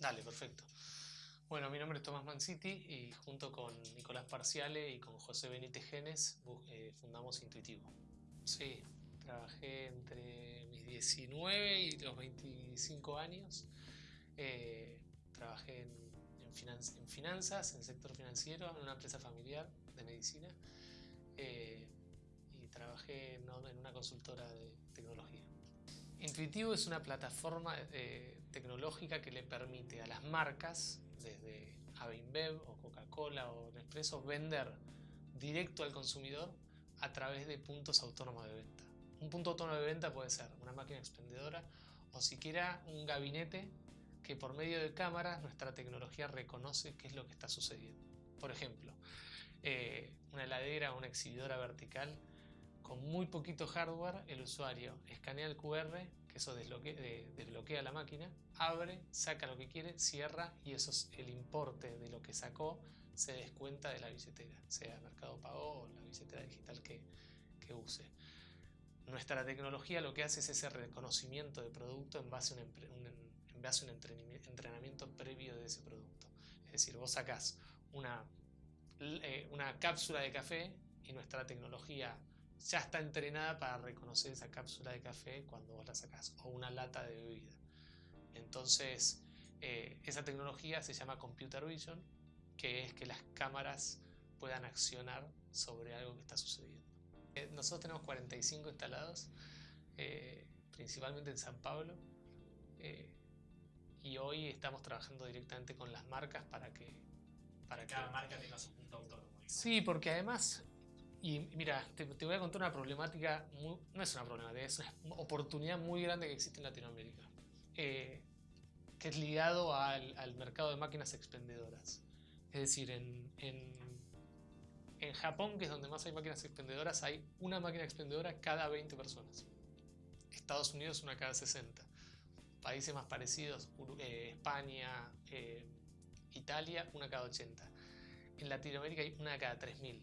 Dale, perfecto. Bueno, mi nombre es Tomás Manciti y junto con Nicolás Parciale y con José Benítez Genes eh, fundamos Intuitivo. Sí, trabajé entre mis 19 y los 25 años. Eh, trabajé en, en, finanzas, en el sector financiero, en una empresa familiar de medicina eh, y trabajé en una consultora de tecnología. Intuitivo es una plataforma eh, tecnológica que le permite a las marcas, desde Avinbev o Coca-Cola o Nespresso, vender directo al consumidor a través de puntos autónomos de venta. Un punto autónomo de venta puede ser una máquina expendedora o siquiera un gabinete que por medio de cámaras nuestra tecnología reconoce qué es lo que está sucediendo. Por ejemplo, eh, una heladera o una exhibidora vertical con muy poquito hardware, el usuario escanea el QR, que eso desbloquea la máquina, abre, saca lo que quiere, cierra y eso es el importe de lo que sacó se descuenta de la billetera, sea Mercado Pago o la billetera digital que, use. Nuestra tecnología lo que hace es ese reconocimiento de producto en base a un, en base a un entrenamiento previo de ese producto. Es decir, vos sacás una, eh, una cápsula de café y nuestra tecnología ya está entrenada para reconocer esa cápsula de café cuando vos la sacás o una lata de bebida. Entonces, eh, esa tecnología se llama Computer Vision, que es que las cámaras puedan accionar sobre algo que está sucediendo. Eh, nosotros tenemos 45 instalados, principalmente en San Pablo, y hoy estamos trabajando directamente con las marcas para que... Para Cada marca tenga su punto autónomo. Sí, porque además y mira, te, voy a contar una problemática, no es una problemática, es una oportunidad muy grande que existe en Latinoamérica, eh, que es ligado al, mercado de máquinas expendedoras. Es decir, en, en, en, Japón, que es donde más hay máquinas expendedoras, hay una máquina expendedora cada 20 personas. Estados Unidos una cada 60. Países más parecidos, eh, España, eh, Italia, una cada 80. En Latinoamérica hay una cada 3000.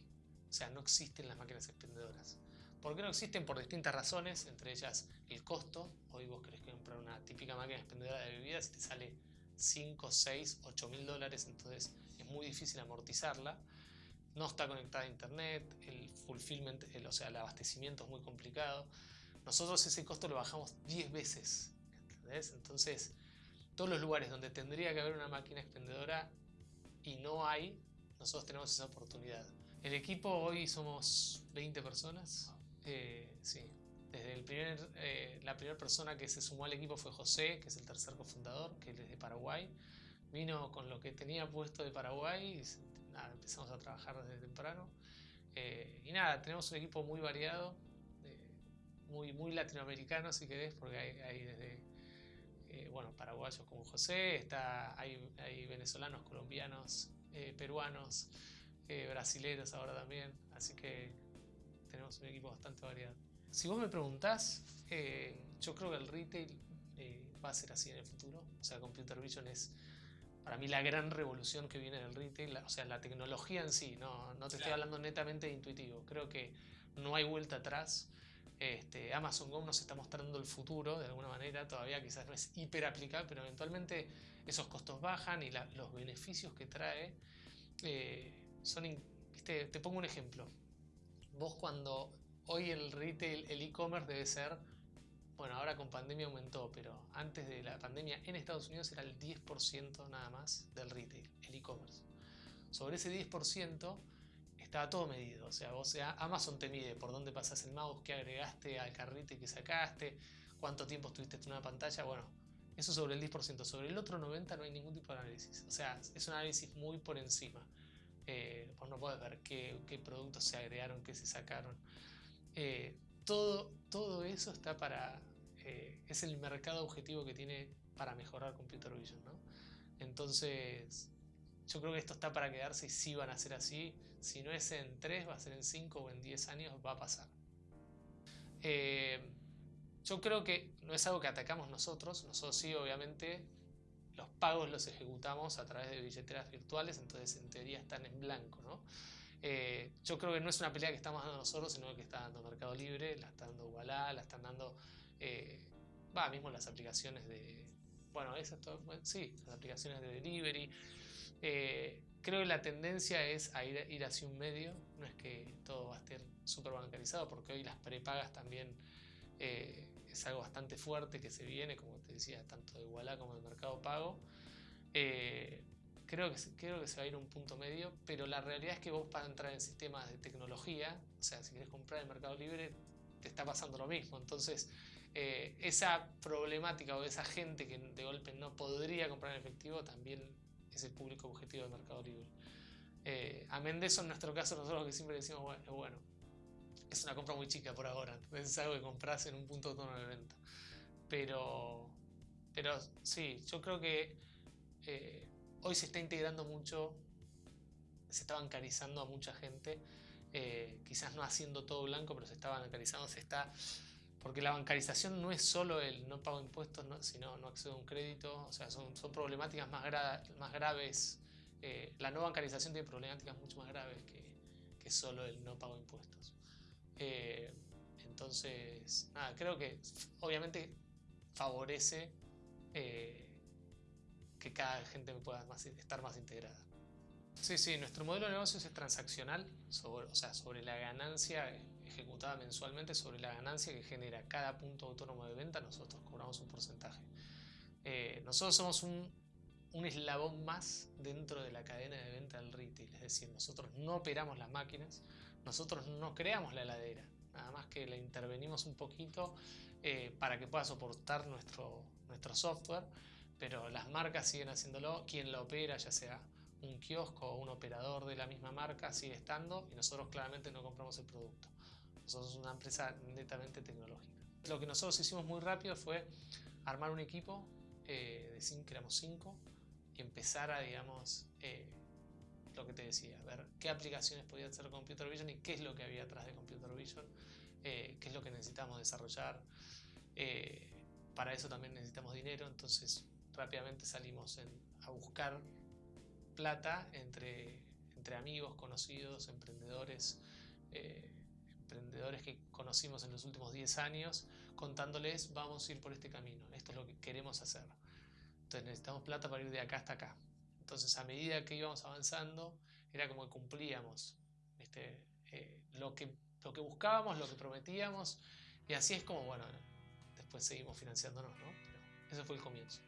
O sea, no existen las máquinas expendedoras. ¿Por qué no existen? Por distintas razones, entre ellas el costo. Hoy vos querés comprar una típica máquina expendedora de bebidas y te sale 5, 6, 8 mil dólares, entonces es muy difícil amortizarla. No está conectada a internet, el abastecimiento es muy complicado. Nosotros ese costo lo bajamos 10 veces, ¿entendés? Entonces, todos los lugares donde tendría que haber una máquina expendedora y no hay, nosotros tenemos esa oportunidad. El equipo hoy somos 20 personas. Eh, sí. Desde el primer, eh, la primera persona que se sumó al equipo fue José, que es el tercer cofundador, que es de Paraguay. Vino con lo que tenía puesto de Paraguay y nada, empezamos a trabajar desde temprano. Eh, y nada, tenemos un equipo muy variado, muy, muy latinoamericano si querés, porque hay, desde bueno, paraguayos como José, está, hay, hay venezolanos, colombianos, peruanos, eh, brasileros ahora también, así que tenemos un equipo bastante variado. Si vos me preguntás, eh, yo creo que el retail eh, va a ser así en el futuro, o sea, Computer Vision es para mí la gran revolución que viene del retail, o sea, la tecnología en sí, no, no te estoy hablando netamente de intuitivo, creo que no hay vuelta atrás. Este, Amazon Go nos está mostrando el futuro de alguna manera, todavía quizás no es hiper aplicable, pero eventualmente esos costos bajan y los beneficios que trae eh, son, te pongo un ejemplo. Vos cuando hoy el retail, el e-commerce debe ser, bueno, ahora con pandemia aumentó, pero antes de la pandemia en Estados Unidos era el 10% nada más del retail, el e-commerce. Sobre ese 10% estaba todo medido, o sea, vos, Amazon te mide por dónde pasas el mouse, qué agregaste al carrito y qué sacaste, cuánto tiempo estuviste en una pantalla, bueno, eso sobre el 10%. Sobre el otro 90% no hay ningún tipo de análisis. O sea, es un análisis muy por encima. Eh, vos no podés ver qué, productos se agregaron, qué se sacaron. Eh, todo, todo eso está para... Eh, es el mercado objetivo que tiene para mejorar Computer Vision. ¿no? Entonces, yo creo que esto está para quedarse y sí van a ser así. Si no es en 3, va a ser en 5 o en 10 años, va a pasar. yo creo que no es algo que atacamos nosotros. Nosotros sí, obviamente, los pagos los ejecutamos a través de billeteras virtuales, entonces en teoría están en blanco. ¿no? Eh, yo creo que no es una pelea que estamos dando nosotros, sino que está dando Mercado Libre, la está dando Wallah, la están dando, eh, va, mismo las aplicaciones de, bueno, eso sí, las aplicaciones de delivery. Eh, creo que la tendencia es a ir, ir, hacia un medio, no es que todo va a estar súper bancarizado, porque hoy las prepagas también es algo bastante fuerte que se viene, como te decía, tanto de Iguala como de Mercado Pago. Eh, creo, que, creo que se va a ir un punto medio, pero la realidad es que vos para entrar en sistemas de tecnología, o sea, si quieres comprar en Mercado Libre, te está pasando lo mismo. Entonces, eh, esa problemática o esa gente que de golpe no podría comprar en efectivo también es el público objetivo de Mercado Libre. Eh, amén de eso, en nuestro caso, nosotros que siempre decimos, bueno, bueno, es una compra muy chica por ahora, es algo que compras en un punto de tono de venta. Pero, pero sí, yo creo que eh, hoy se está integrando mucho, se está bancarizando a mucha gente, eh, quizás no haciendo todo blanco, pero se está bancarizando, se está porque la bancarización no es solo el no pago impuestos, sino no accedo a un crédito, o sea, son, son problemáticas más, más graves. Eh, la no bancarización tiene problemáticas mucho más graves que, que solo el no pago impuestos. Eh, entonces, nada, creo que obviamente favorece eh, que cada gente pueda estar más integrada. Sí, sí, nuestro modelo de negocios es transaccional, o sea, sobre la ganancia ejecutada mensualmente sobre la ganancia que genera cada punto autónomo de venta, nosotros cobramos un porcentaje. Eh, nosotros somos un, un, eslabón más dentro de la cadena de venta del retail, es decir, nosotros no operamos las máquinas, nosotros no creamos la heladera, nada más que la intervenimos un poquito eh, para que pueda soportar nuestro, nuestro software, pero las marcas siguen haciéndolo, quien la opera, ya sea un kiosco o un operador de la misma marca, sigue estando y nosotros claramente no compramos el producto. Nosotros somos una empresa netamente tecnológica. Lo que nosotros hicimos muy rápido fue armar un equipo eh, de cinco, éramos cinco, y empezar a, digamos, eh, lo que te decía, ver qué aplicaciones podía hacer Computer Vision y qué es lo que había atrás de Computer Vision, eh, qué es lo que necesitamos desarrollar. para eso también necesitamos dinero, entonces rápidamente salimos a buscar plata entre, entre amigos, conocidos, emprendedores emprendedores que conocimos en los últimos 10 años, contándoles, vamos a ir por este camino, esto es lo que queremos hacer. Entonces necesitamos plata para ir de acá hasta acá. Entonces a medida que íbamos avanzando, era como que cumplíamos este, eh, lo, que, lo que buscábamos, lo que prometíamos, y así es como, bueno, después seguimos financiándonos, ¿no? Pero ese fue el comienzo.